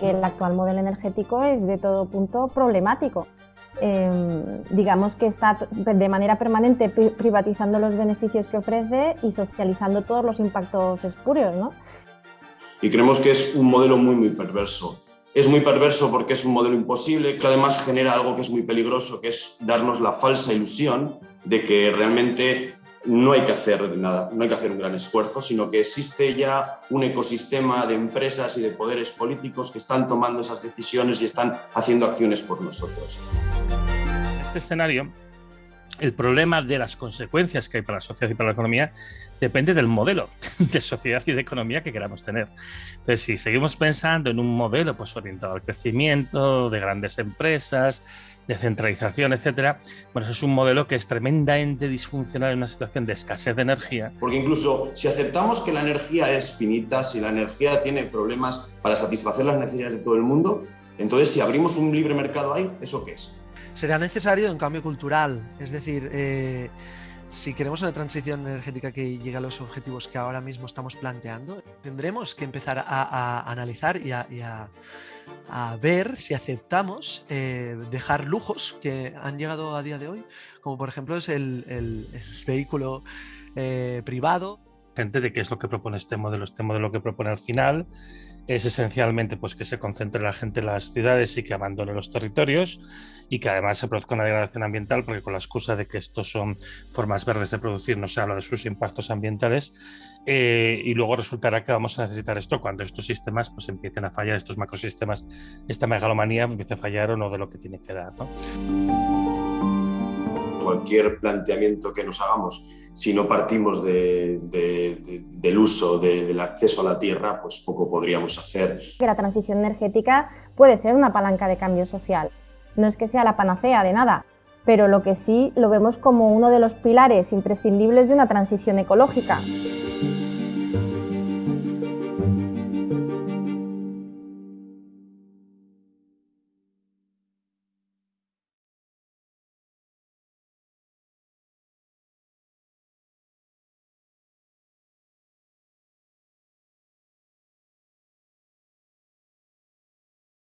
que el actual modelo energético es de todo punto problemático. Em, digamos que está de manera permanente privatizando los beneficios que ofrece y socializando todos los impactos espurios. ¿no? Y creemos que es un modelo muy, muy perverso. Es muy perverso porque es un modelo imposible, que además genera algo que es muy peligroso, que es darnos la falsa ilusión de que realmente no hay que hacer nada, no hay que hacer un gran esfuerzo, sino que existe ya un ecosistema de empresas y de poderes políticos que están tomando esas decisiones y están haciendo acciones por nosotros. Este escenario, el problema de las consecuencias que hay para la sociedad y para la economía depende del modelo de sociedad y de economía que queramos tener. Entonces, si seguimos pensando en un modelo pues, orientado al crecimiento, de grandes empresas, de centralización, etcétera, bueno, es un modelo que es tremendamente disfuncional en una situación de escasez de energía. Porque incluso si aceptamos que la energía es finita, si la energía tiene problemas para satisfacer las necesidades de todo el mundo, entonces si abrimos un libre mercado ahí, ¿eso qué es? Será necesario un cambio cultural, es decir, eh, si queremos una transición energética que llegue a los objetivos que ahora mismo estamos planteando, tendremos que empezar a, analizar y a, ver si aceptamos eh, dejar lujos que han llegado a día de hoy, como por ejemplo es el, vehículo eh, privado. Gente de qué es lo que propone este modelo, este modelo que propone al final es esencialmente pues, que se concentre la gente en las ciudades y que abandone los territorios y que además se produzca una degradación ambiental porque con la excusa de que estos son formas verdes de producir no se habla de sus impactos ambientales eh, y luego resultará que vamos a necesitar esto cuando estos sistemas pues empiecen a fallar, estos macrosistemas, esta megalomanía empiece a fallar o no de lo que tiene que dar. Cualquier planteamiento que nos hagamos si no partimos del uso, del acceso a la tierra, pues poco podríamos hacer. La transición energética puede ser una palanca de cambio social. No es que sea la panacea de nada, pero lo que sí lo vemos como uno de los pilares imprescindibles de una transición ecológica.